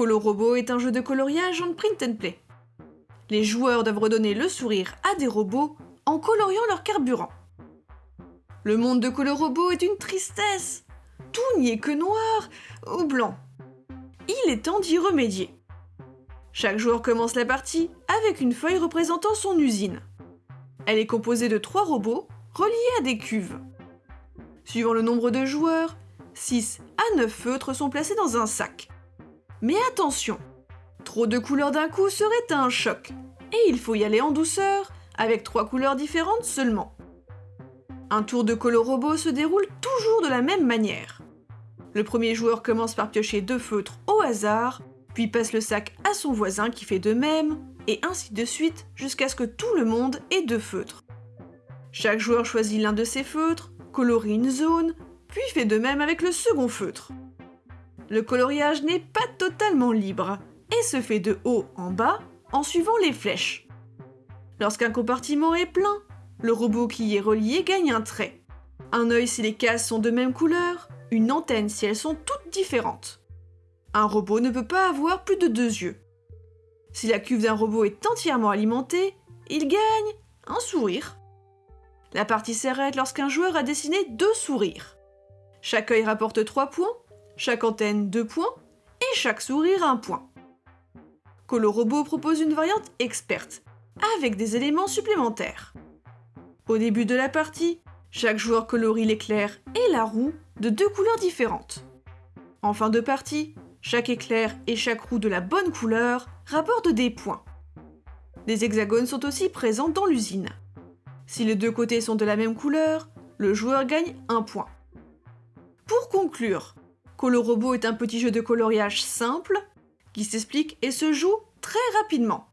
Colorobo est un jeu de coloriage en print and play. Les joueurs doivent redonner le sourire à des robots en coloriant leur carburant. Le monde de Colorobo est une tristesse. Tout n'y est que noir ou blanc. Il est temps d'y remédier. Chaque joueur commence la partie avec une feuille représentant son usine. Elle est composée de trois robots reliés à des cuves. Suivant le nombre de joueurs, 6 à 9 feutres sont placés dans un sac. Mais attention, trop de couleurs d'un coup serait un choc, et il faut y aller en douceur, avec trois couleurs différentes seulement. Un tour de color se déroule toujours de la même manière. Le premier joueur commence par piocher deux feutres au hasard, puis passe le sac à son voisin qui fait de même, et ainsi de suite jusqu'à ce que tout le monde ait deux feutres. Chaque joueur choisit l'un de ses feutres, colorie une zone, puis fait de même avec le second feutre. Le coloriage n'est pas totalement libre et se fait de haut en bas en suivant les flèches. Lorsqu'un compartiment est plein, le robot qui y est relié gagne un trait. Un œil si les cases sont de même couleur, une antenne si elles sont toutes différentes. Un robot ne peut pas avoir plus de deux yeux. Si la cuve d'un robot est entièrement alimentée, il gagne un sourire. La partie s'arrête lorsqu'un joueur a dessiné deux sourires. Chaque œil rapporte 3 points, chaque antenne 2 points, et chaque sourire 1 point. Colorobot propose une variante experte, avec des éléments supplémentaires. Au début de la partie, chaque joueur colorie l'éclair et la roue de deux couleurs différentes. En fin de partie, chaque éclair et chaque roue de la bonne couleur rapportent des points. Des hexagones sont aussi présents dans l'usine. Si les deux côtés sont de la même couleur, le joueur gagne un point. Pour conclure, Colorobo est un petit jeu de coloriage simple qui s'explique et se joue très rapidement.